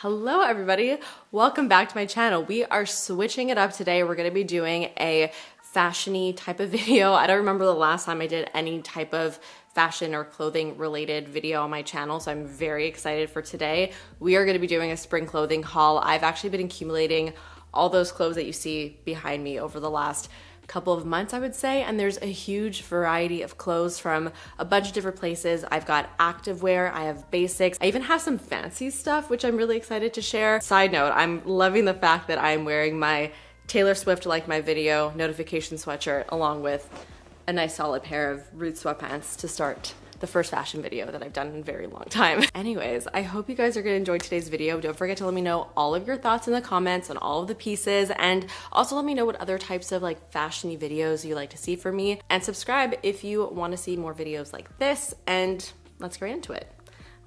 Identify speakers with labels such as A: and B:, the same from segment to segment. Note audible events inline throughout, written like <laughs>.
A: Hello everybody, welcome back to my channel. We are switching it up today. We're gonna be doing a fashiony type of <laughs> video. I don't remember the last time I did any type of fashion or clothing related video on my channel, so I'm very excited for today. We are gonna be doing a spring clothing haul. I've actually been accumulating all those clothes that you see behind me over the last couple of months, I would say. And there's a huge variety of clothes from a bunch of different places. I've got activewear, I have basics, I even have some fancy stuff, which I'm really excited to share. Side note, I'm loving the fact that I'm wearing my Taylor Swift like my video notification sweatshirt along with a nice solid pair of Roots sweatpants to start the first fashion video that I've done in a very long time. <laughs> Anyways, I hope you guys are gonna enjoy today's video. Don't forget to let me know all of your thoughts in the comments on all of the pieces and also let me know what other types of like fashiony videos you like to see from me and subscribe if you wanna see more videos like this and let's get into it.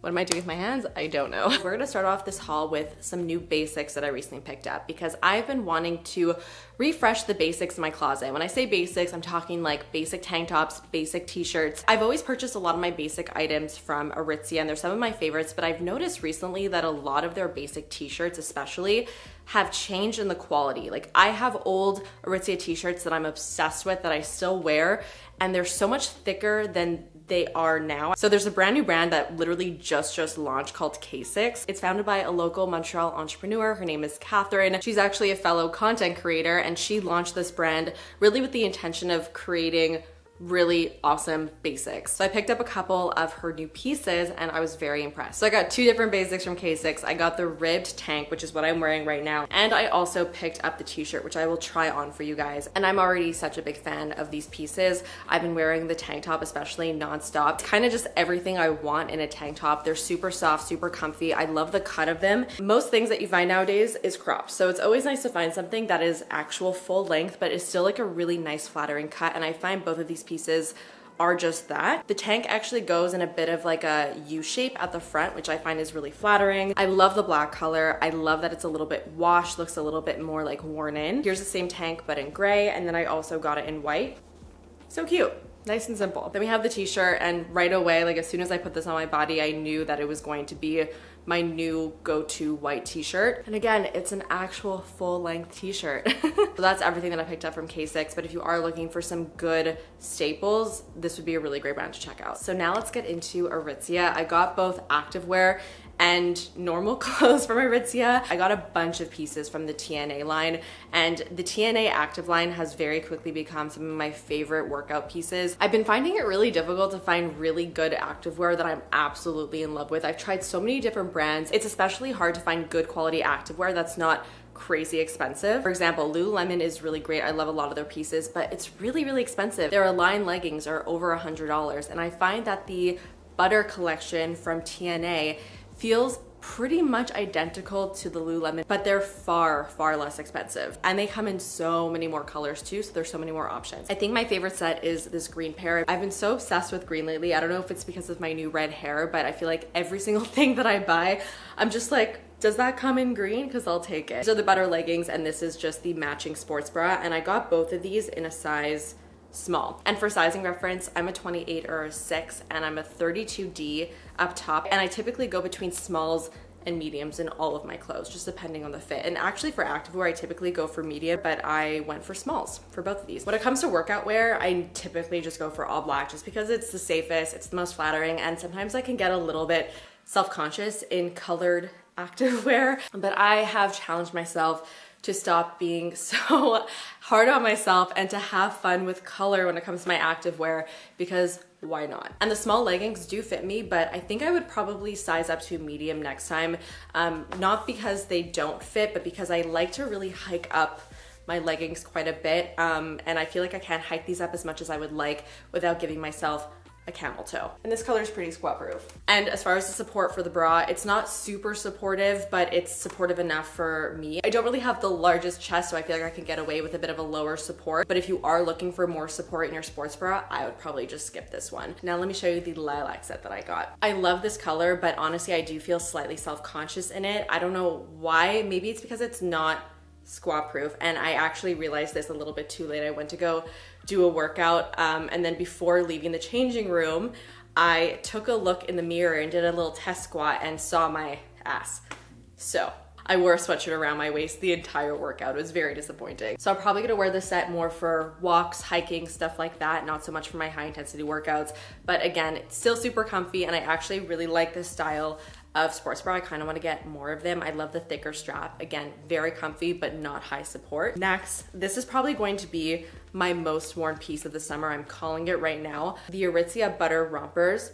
A: What am I doing with my hands? I don't know. We're gonna start off this haul with some new basics that I recently picked up because I've been wanting to refresh the basics in my closet. When I say basics, I'm talking like basic tank tops, basic t-shirts. I've always purchased a lot of my basic items from Aritzia and they're some of my favorites, but I've noticed recently that a lot of their basic t-shirts especially have changed in the quality. Like I have old Aritzia t-shirts that I'm obsessed with that I still wear and they're so much thicker than they are now. So there's a brand new brand that literally just just launched called K6. It's founded by a local Montreal entrepreneur. Her name is Catherine. She's actually a fellow content creator and she launched this brand really with the intention of creating really awesome basics. So I picked up a couple of her new pieces and I was very impressed. So I got two different basics from K6. I got the ribbed tank, which is what I'm wearing right now. And I also picked up the t-shirt, which I will try on for you guys. And I'm already such a big fan of these pieces. I've been wearing the tank top, especially nonstop. It's kind of just everything I want in a tank top. They're super soft, super comfy. I love the cut of them. Most things that you find nowadays is cropped. So it's always nice to find something that is actual full length, but is still like a really nice flattering cut. And I find both of these pieces are just that. The tank actually goes in a bit of like a U shape at the front, which I find is really flattering. I love the black color. I love that it's a little bit washed, looks a little bit more like worn in. Here's the same tank, but in gray. And then I also got it in white. So cute nice and simple. Then we have the t-shirt and right away, like as soon as I put this on my body, I knew that it was going to be my new go-to white t-shirt. And again, it's an actual full-length t-shirt. <laughs> so that's everything that I picked up from K6, but if you are looking for some good staples, this would be a really great brand to check out. So now let's get into Aritzia. I got both activewear and normal <laughs> clothes from Aritzia. I got a bunch of pieces from the TNA line and the TNA active line has very quickly become some of my favorite workout pieces. I've been finding it really difficult to find really good activewear that I'm absolutely in love with. I've tried so many different brands. It's especially hard to find good quality activewear that's not crazy expensive. For example, Lululemon is really great. I love a lot of their pieces, but it's really, really expensive. Their Align leggings are over a $100 and I find that the Butter collection from TNA feels pretty much identical to the Lululemon, but they're far, far less expensive. And they come in so many more colors too, so there's so many more options. I think my favorite set is this green pair. I've been so obsessed with green lately. I don't know if it's because of my new red hair, but I feel like every <laughs> single thing that I buy, I'm just like, does that come in green? Because I'll take it. These are the butter leggings and this is just the matching sports bra. And I got both of these in a size small. And for sizing reference, I'm a 28 or a 6 and I'm a 32D up top. And I typically go between smalls and mediums in all of my clothes, just depending on the fit. And actually for activewear, I typically go for medium, but I went for smalls for both of these. When it comes to workout wear, I typically just go for all black just because it's the safest, it's the most flattering, and sometimes I can get a little bit self-conscious in colored <laughs> activewear. But I have challenged myself to stop being <laughs> so hard on myself and to have fun with color when it comes to my activewear because why not? And the small leggings do fit me, but I think I would probably size up to medium next time. Um, not because they don't fit, but because I like to really hike up my leggings quite a bit. Um, and I feel like I can't hike these up as much as I would like without giving myself a camel toe. And this color is pretty squat proof. And as far as the support for the bra, it's not super supportive, but it's supportive enough for me. I don't really have the largest chest, so I feel like I can get away with a bit of a lower support. But if you are looking for more support in your sports bra, I would probably just skip this one. Now let me show you the lilac set that I got. I love this color, but honestly, I do feel slightly self-conscious in it. I don't know why. Maybe it's because it's not squat proof and I actually realized this a little bit too late. I went to go do a workout um, and then before leaving the changing room I took a look in the mirror and did a little test squat and saw my ass. So I wore a sweatshirt around my waist the entire workout. It was very disappointing. So I'm probably gonna wear this set more for walks, hiking, stuff like that, not so much for my high intensity workouts. But again, it's still super comfy and I actually really like this style of sports bra. I kind of want to get more of them. I love the thicker strap. Again, very comfy, but not high support. Next, this is probably going to be my most worn piece of the summer. I'm calling it right now. The Aritzia Butter Rompers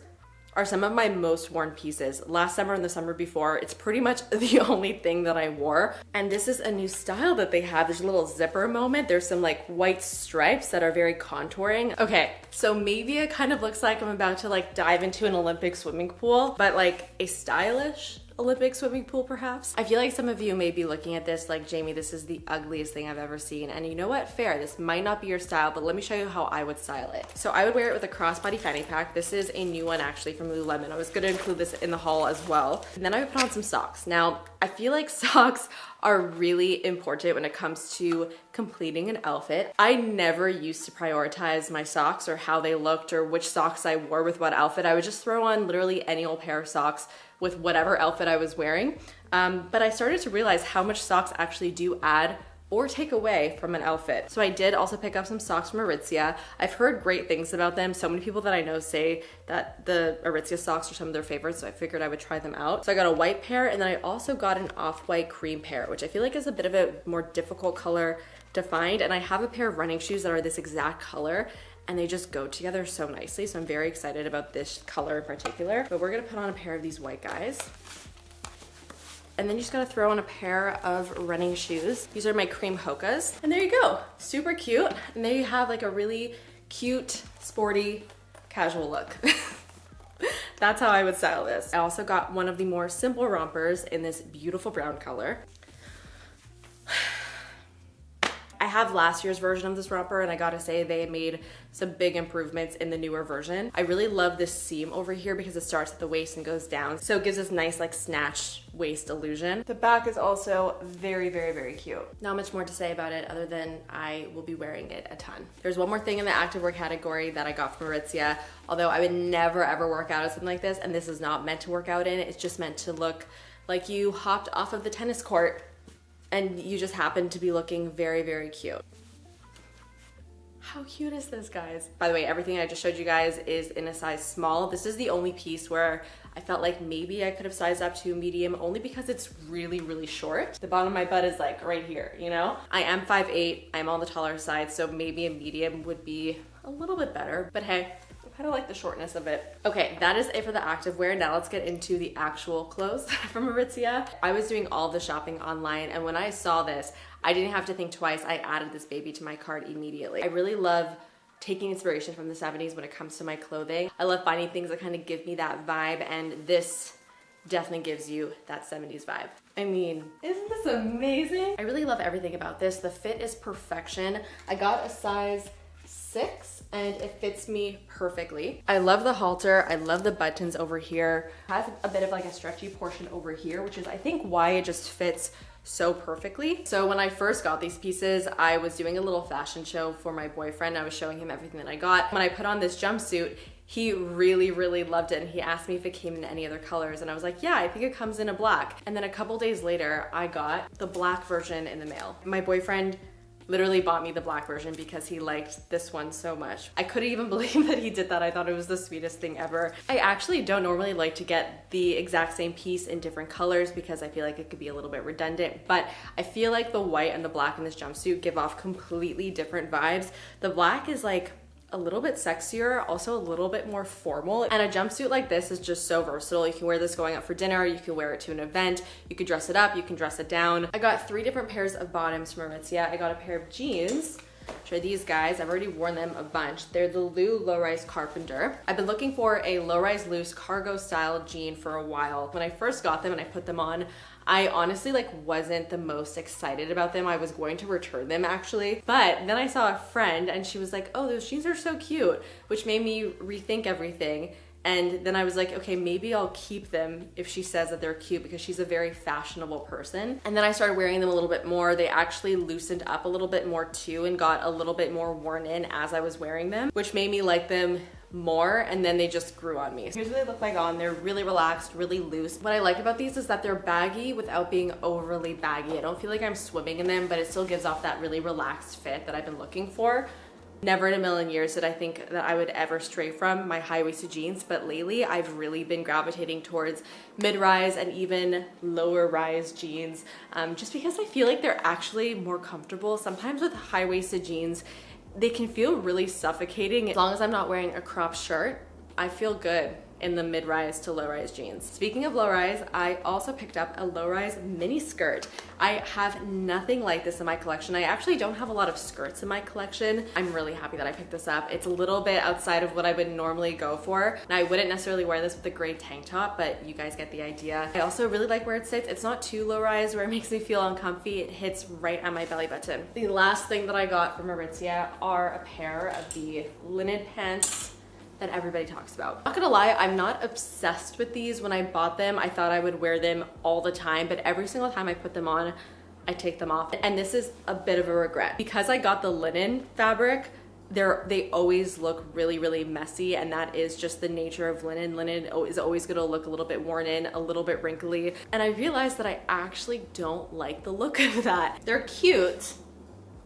A: are some of my most worn pieces. Last summer and the summer before, it's pretty much <laughs> the only thing that I wore. And this is a new style that they have. There's a little zipper moment. There's some like white stripes that are very contouring. Okay, so maybe it kind of looks like I'm about to like dive into an Olympic swimming pool, but like a stylish Olympic swimming pool perhaps. I feel like some of you may be looking at this like, Jamie, this is the ugliest thing I've ever seen. And you know what? Fair, this might not be your style, but let me show you how I would style it. So I would wear it with a crossbody fanny pack. This is a new one actually from Lululemon. I was gonna include this in the haul as well. And then I would put on some socks. Now, I feel like <laughs> socks are really important when it comes to completing an outfit. I never used to prioritize my socks or how they looked or which socks I wore with what outfit. I would just throw on literally any old pair of socks with whatever outfit I was wearing. Um, but I started to realize how much socks actually do add or take away from an outfit. So I did also pick up some socks from Aritzia. I've heard great things about them. So many people that I know say that the Aritzia socks are some of their favorites, so I figured I would try them out. So I got a white pair and then I also got an off-white cream pair, which I feel like is a bit of a more difficult color to find. And I have a pair of running shoes that are this exact color and they just go together so nicely. So I'm very excited about this color in particular. But we're gonna put on a pair of these white guys. And then you just gotta throw on a pair of running shoes. These are my cream Hokas. And there you go, super cute. And there you have like a really cute, sporty, casual look. <laughs> That's how I would style this. I also got one of the more simple rompers in this beautiful brown color. Have last year's version of this romper and I gotta say they made some big improvements in the newer version. I really love this seam over here because it starts at the waist and goes down. So it gives this nice like snatch waist illusion. The back is also very, very, very cute. Not much more to say about it other than I will be wearing it a ton. There's one more thing in the activewear category that I got from Aritzia, although I would never ever work out in something like this and this is not meant to work out in. It's just meant to look like you hopped off of the tennis court and you just happen to be looking very, very cute. How cute is this, guys? By the way, everything I just showed you guys is in a size small. This is the only piece where I felt like maybe I could have sized up to a medium only because it's really, really short. The bottom of my butt is like right here, you know? I am 5'8", I'm on the taller side, so maybe a medium would be a little bit better, but hey, kind of like the shortness of it. Okay, that is it for the activewear. Now let's get into the actual clothes <laughs> from Aritzia. I was doing all the shopping online and when I saw this, I didn't have to think twice. I added this baby to my cart immediately. I really love taking inspiration from the 70s when it comes to my clothing. I love finding things that kind of give me that vibe and this definitely gives you that 70s vibe. I mean, isn't this amazing? I really love everything about this. The fit is perfection. I got a size six and it fits me perfectly. I love the halter. I love the buttons over here. It has a bit of like a stretchy portion over here, which is I think why it just fits so perfectly. So when I first got these pieces, I was doing a little fashion show for my boyfriend. I was showing him everything that I got. When I put on this jumpsuit, he really, really loved it. And he asked me if it came in any other colors. And I was like, yeah, I think it comes in a black. And then a couple days later, I got the black version in the mail. My boyfriend literally bought me the black version because he liked this one so much. I couldn't even <laughs> believe that he did that. I thought it was the sweetest thing ever. I actually don't normally like to get the exact same piece in different colors because I feel like it could be a little bit redundant, but I feel like the white and the black in this jumpsuit give off completely different vibes. The black is like a little bit sexier, also a little bit more formal. And a jumpsuit like this is just so versatile. You can wear this going out for dinner, you can wear it to an event, you can dress it up, you can dress it down. I got three different pairs of bottoms from Aritzia. I got a pair of jeans, are these guys. I've already worn them a bunch. They're the Lou Low Rise Carpenter. I've been looking for a low rise loose cargo style jean for a while. When I first got them and I put them on, I honestly like wasn't the most excited about them. I was going to return them actually. But then I saw a friend and she was like, oh, those jeans are so cute, which made me rethink everything. And then I was like, okay, maybe I'll keep them if she says that they're cute because she's a very fashionable person. And then I started wearing them a little bit more. They actually loosened up a little bit more too and got a little bit more worn in as I was wearing them, which made me like them more and then they just grew on me. Here's what they look like on. They're really relaxed, really loose. What I like about these is that they're baggy without being overly baggy. I don't feel like I'm swimming in them, but it still gives off that really relaxed fit that I've been looking for. Never in a million years did I think that I would ever stray from my high-waisted jeans, but lately I've really been gravitating towards mid-rise and even lower-rise jeans um, just because I feel like they're actually more comfortable. Sometimes with high-waisted jeans, they can feel really suffocating. As long as I'm not wearing a crop shirt, I feel good in the mid-rise to low-rise jeans. Speaking of low-rise, I also picked up a low-rise mini skirt. I have nothing like this in my collection. I actually don't have a lot of skirts in my collection. I'm really happy that I picked this up. It's a little bit outside of what I would normally go for. And I wouldn't necessarily wear this with a gray tank top, but you guys get the idea. I also really like where it sits. It's not too low-rise where it makes me feel uncomfy. It hits right on my belly button. The last thing that I got from Aritzia are a pair of the linen pants that everybody talks about. Not gonna lie, I'm not obsessed with these. When I bought them, I thought I would wear them all the time, but every single time I put them on, I take them off. And this is a bit of a regret. Because I got the linen fabric, they're, they always look really, really messy and that is just the nature of linen. Linen is always gonna look a little bit worn in, a little bit wrinkly. And I realized that I actually don't like the look <laughs> of that. They're cute,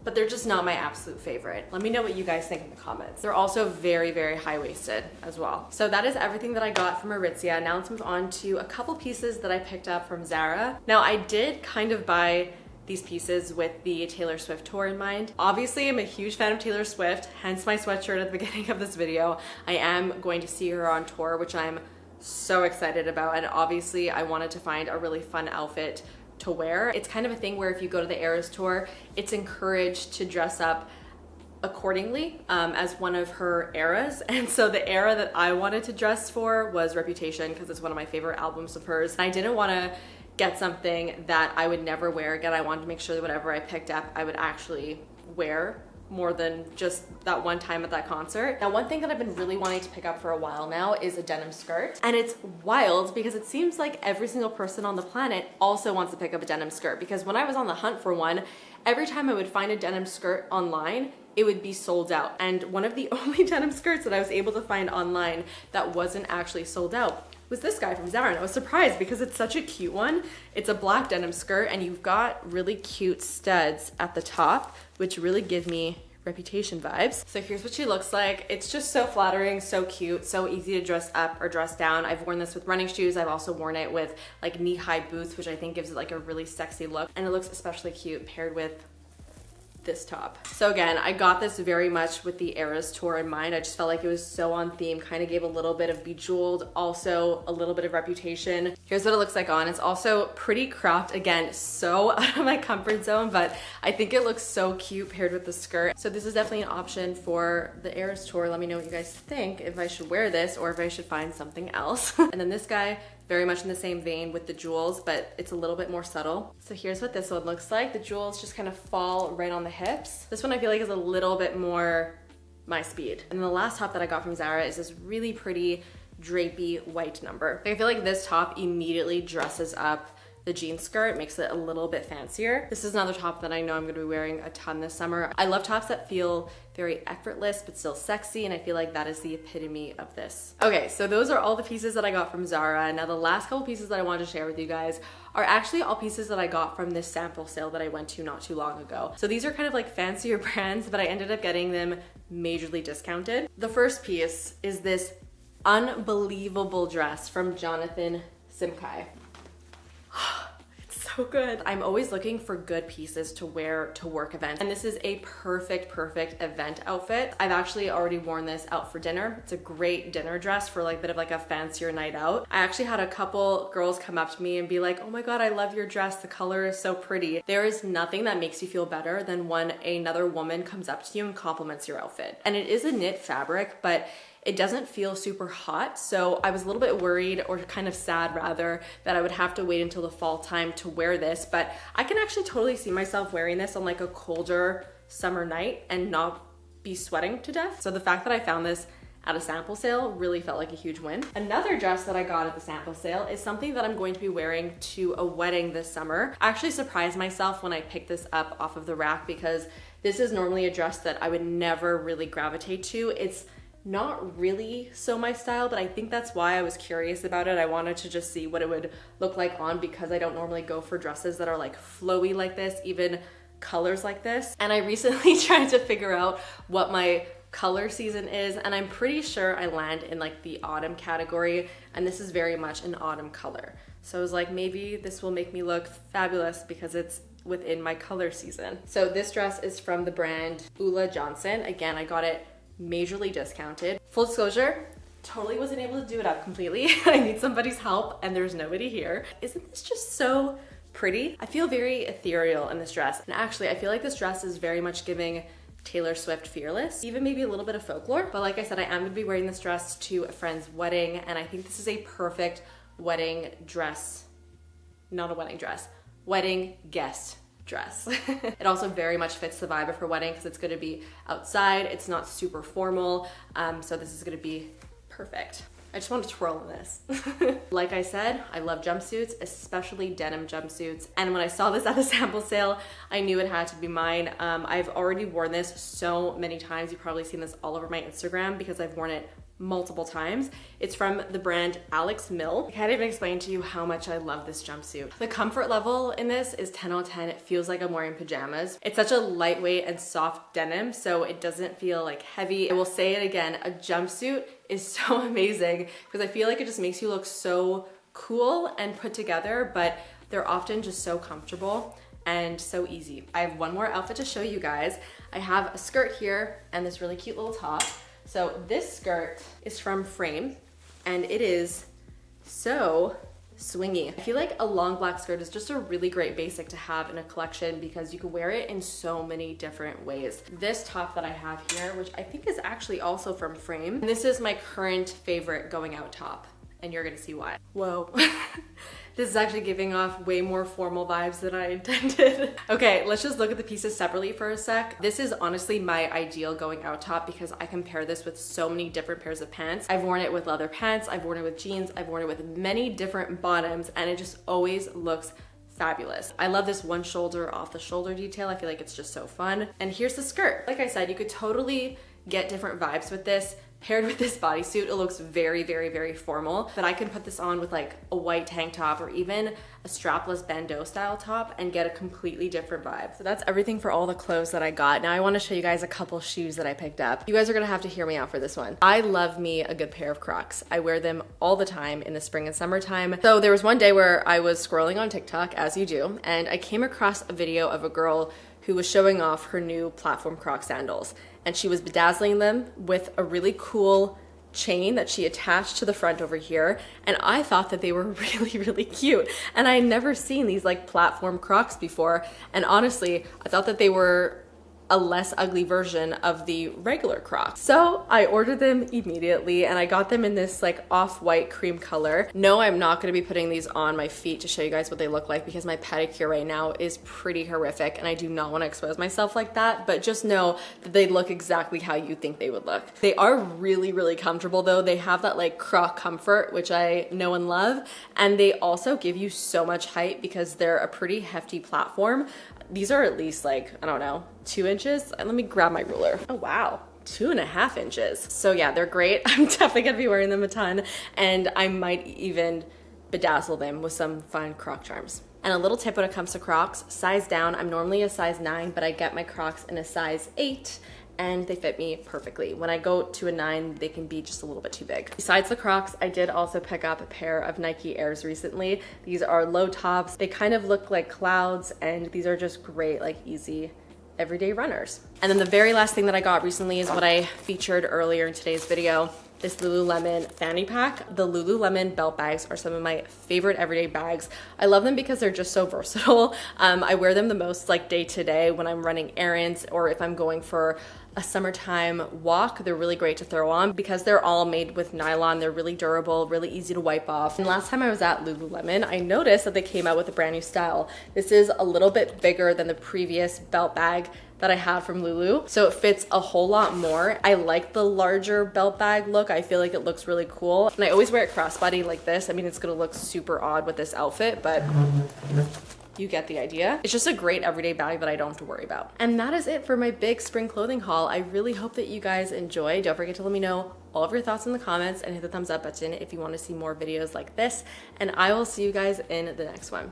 A: but they're just not my absolute favorite. Let me know what you guys think in the comments. They're also very, very high-waisted as well. So that is everything that I got from Aritzia. Now let's move on to a couple pieces that I picked up from Zara. Now I did kind of buy these pieces with the Taylor Swift tour in mind. Obviously, I'm a huge fan of Taylor Swift, hence my sweatshirt at the <laughs> beginning of this video. I am going to see her on tour, which I'm so excited about. And obviously, I wanted to find a really fun outfit to wear. It's kind of a thing where if you go to the Eras tour, it's encouraged to dress up accordingly um, as one of her eras. <laughs> And so the era that I wanted to dress for was Reputation because it's one of my favorite albums of hers. And I didn't want to get something that I would never wear again. I wanted to make sure that whatever I picked up, I would actually wear more than just that one time at that concert. Now, one thing that I've been really wanting to pick up for a while now is a denim skirt. And it's wild because it seems like every single person on the planet also wants to pick up a denim skirt because when I was on the hunt for one, every time I would find a denim skirt online, it would be sold out. And one of the <laughs> only denim skirts that I was able to find online that wasn't actually sold out was this guy from Zara. And I was surprised because it's such a cute one. It's a black denim skirt and you've got really cute studs at the top, which really give me reputation vibes. So here's what she looks like. It's just so flattering, so cute, so easy to dress up or dress down. I've worn this with running shoes. I've also worn it with like knee-high boots, which I think gives it like a really sexy look. And it looks especially cute paired with this top. So again, I got this very much with the Eras tour in mind. I just felt like it was so on theme, kind of gave a little bit of bejeweled, also a little bit of reputation. Here's what it looks like on. It's also pretty cropped. Again, so <laughs> out of my comfort zone, but I think it looks so cute paired with the skirt. So this is definitely an option for the Eras tour. Let me know what you guys think, if I should wear this or if I should find something else. <laughs> and then this guy, very much in the same vein with the jewels, but it's a little bit more subtle. So here's what this one looks like. The jewels just kind of fall right on the hips. This one I feel like is a little bit more my speed. And the last top that I got from Zara is this really pretty drapey white number. I feel like this top immediately dresses up the jean skirt makes it a little bit fancier. This is another top that I know I'm gonna be wearing a ton this summer. I love tops that feel very effortless but still sexy and I feel like that is the epitome of this. Okay, so those are all the pieces that I got from Zara. Now the last couple pieces that I wanted to share with you guys are actually all pieces that I got from this sample sale that I went to not too long ago. So these are kind of like fancier <laughs> brands, but I ended up getting them majorly discounted. The first piece is this unbelievable dress from Jonathan Simkhai. <sighs> so good. I'm always looking for good pieces to wear to work events. And this is a perfect, perfect event outfit. I've actually already worn this out for dinner. It's a great dinner dress for like a bit of like a fancier night out. I actually had a couple girls come up to me and be like, oh my God, I love your dress. The color is so pretty. There is nothing that makes you feel better than when another woman comes up to you and compliments your outfit. And it is a knit fabric, but it doesn't feel super hot. So I was a little bit worried or kind of sad rather that I would have to wait until the fall time to wear this, but I can actually totally see myself wearing this on like a colder summer night and not be sweating to death. So the fact that I found this at a sample sale really felt like a huge win. Another dress that I got at the sample sale is something that I'm going to be wearing to a wedding this summer. I actually surprised myself when I picked this up off of the rack because this is normally a dress that I would never really gravitate to. It's not really so my style, but I think that's why I was curious about it. I wanted to just see what it would look like on because I don't normally go for dresses that are like flowy like this, even colors like this. And I recently <laughs> tried to figure out what my color season is and I'm pretty sure I land in like the autumn category and this is very much an autumn color. So I was like maybe this will make me look fabulous because it's within my color season. So this dress is from the brand Ulla Johnson. Again, I got it majorly discounted. Full disclosure, totally wasn't able to do it up completely. <laughs> I need somebody's help and there's nobody here. Isn't this just so pretty? I feel very ethereal in this dress. And actually, I feel like this dress is very much giving Taylor Swift Fearless, even maybe a little bit of folklore. But like I said, I am gonna be wearing this dress to a friend's wedding and I think this is a perfect wedding dress, not a wedding dress, wedding guest dress. <laughs> it also very much fits the vibe of her wedding because it's going to be outside. It's not super formal. Um, so this is going to be perfect. I just want to twirl in this. <laughs> like I said, I love jumpsuits, especially denim jumpsuits. And when I saw this at the <laughs> sample sale, I knew it had to be mine. Um, I've already worn this so many times. You've probably seen this all over my Instagram because I've worn it multiple times. It's from the brand Alex Mill. I can't even explain to you how much I love this jumpsuit. The comfort level in this is 10 out of 10. It feels like I'm wearing pajamas. It's such a lightweight and soft denim, so it doesn't feel like heavy. I will say it again, a jumpsuit is <laughs> so amazing because I feel like it just makes you look so cool and put together, but they're often just so comfortable and so easy. I have one more outfit to show you guys. I have a skirt here and this really cute little top. So this skirt is from Frame and it is so swingy. I feel like a long black skirt is just a really great basic to have in a collection because you can wear it in so many different ways. This top that I have here, which I think is actually also from Frame, this is my current favorite going out top and you're gonna see why. Whoa. <laughs> This is actually giving off way more formal vibes than I <laughs> intended. okay, let's just look at the pieces separately for a sec. This is honestly my ideal going out top because I compare this with so many different pairs of pants. I've worn it with leather pants, I've worn it with jeans, I've worn it with many different bottoms and it just always looks fabulous. I love this one shoulder off the shoulder detail. I feel like it's just so fun. And here's the skirt. Like I said, you could totally get different vibes with this. Paired with this bodysuit, it looks very, very, very formal, but I can put this on with like a white tank top or even a strapless bandeau style top and get a completely different vibe. So that's everything for all the clothes that I got. Now I wanna show you guys a couple shoes that I picked up. You guys are gonna have to hear me out for this one. I love me a good pair of Crocs. I wear them all the time in the spring and summertime. So there was one day where I was scrolling on TikTok, as you do, and I came across a video of a girl who was showing off her new platform Croc sandals. And she was bedazzling them with a really cool chain that she attached to the front over here. And I thought that they were <laughs> really really cute. And I had never seen these like platform crocs before. And honestly I thought that they were a less ugly version of the regular Crocs. So I ordered them immediately and I got them in this like off-white cream color. No, I'm not gonna be putting these on my feet to show you guys what they look like because my pedicure right now is pretty horrific and I do not wanna expose myself like that, but just know that they look exactly how you think they would look. They are really, really comfortable though. They have that like croc comfort, which I know and love. And they also give you so much height because they're a pretty hefty platform. These are at least like, I don't know, two inches. Uh, let me grab my ruler. Oh, wow two and a half inches. So yeah, they're great. <laughs> I'm definitely gonna be wearing them a ton and I might even bedazzle them with some fun croc charms. And a little tip when it comes to crocs, size down. I'm normally a size nine, but I get my crocs in a size eight and they fit me perfectly. When I go to a nine, they can be just a little bit too big. Besides the Crocs, I did also pick up a pair of Nike Airs recently. These are low tops. They kind of look like clouds and these are just great, like easy everyday runners. And then the very last thing that I got recently is what I featured earlier in today's video this Lululemon fanny pack. The Lululemon belt bags are some of my favorite everyday bags. I love them because they're just so <laughs> versatile. Um, I wear them the most like day to day when I'm running errands or if I'm going for a summertime walk. They're really great to throw on because they're all made with nylon. They're really durable, really easy to wipe off. And last time I was at Lululemon, I noticed that they came out with a brand new style. This is a little bit bigger than the previous belt bag that I had from Lulu. So it fits a whole lot more. I like the larger belt bag look. I feel like it looks really cool. And I always wear it crossbody like this. I mean, it's gonna look super odd with this outfit, but you get the idea. It's just a great everyday bag that I don't have to worry about. And that is it for my big spring clothing haul. I really hope that you guys enjoy. Don't forget to let me know all of your thoughts in the comments and hit the thumbs up button if you want to see more videos like this. And I will see you guys in the next one.